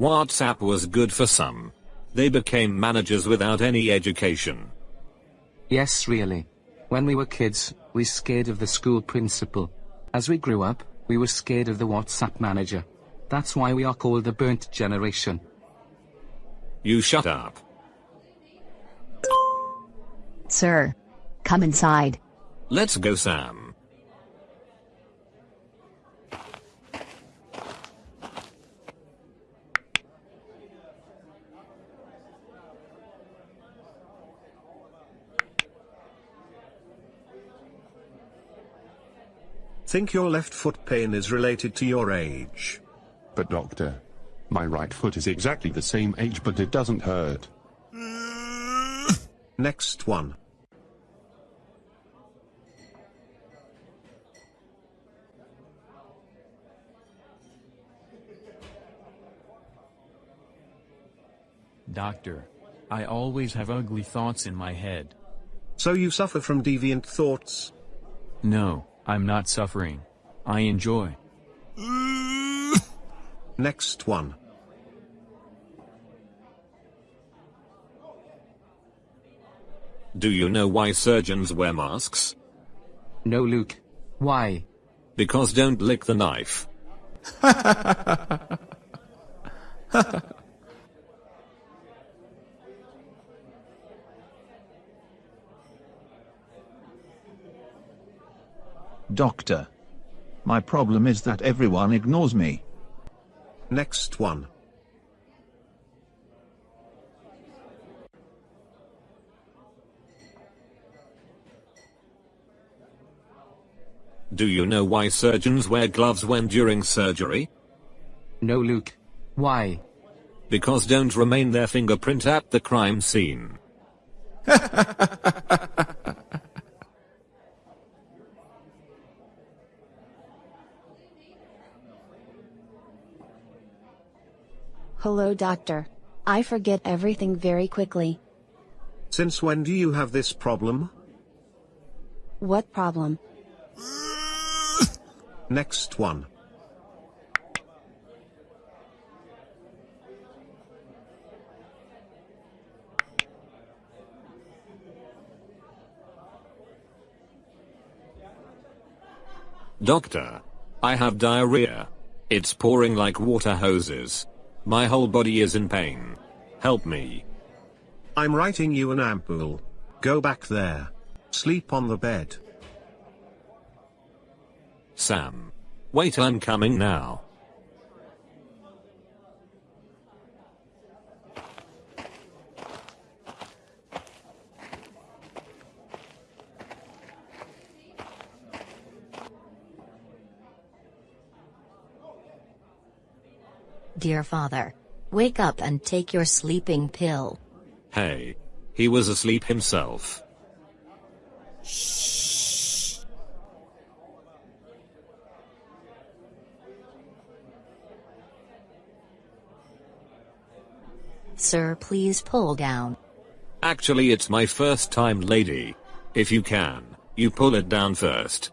WhatsApp was good for some. They became managers without any education. Yes really. When we were kids, we scared of the school principal. As we grew up, we were scared of the WhatsApp manager. That's why we are called the burnt generation. You shut up. Sir. Come inside. Let's go Sam. Think your left foot pain is related to your age. But doctor, my right foot is exactly the same age but it doesn't hurt. Next one. Doctor. I always have ugly thoughts in my head. So you suffer from deviant thoughts? No, I'm not suffering. I enjoy. Next one. Do you know why surgeons wear masks? No Luke. Why? Because don't lick the knife. Doctor. My problem is that everyone ignores me. Next one. Do you know why surgeons wear gloves when during surgery? No Luke. Why? Because don't remain their fingerprint at the crime scene. Hello doctor. I forget everything very quickly. Since when do you have this problem? What problem? Next one. Doctor. I have diarrhea. It's pouring like water hoses. My whole body is in pain. Help me. I'm writing you an ampule. Go back there. Sleep on the bed. Sam. Wait I'm coming now. Dear father. Wake up and take your sleeping pill. Hey. He was asleep himself. Sir please pull down. Actually it's my first time lady. If you can, you pull it down first.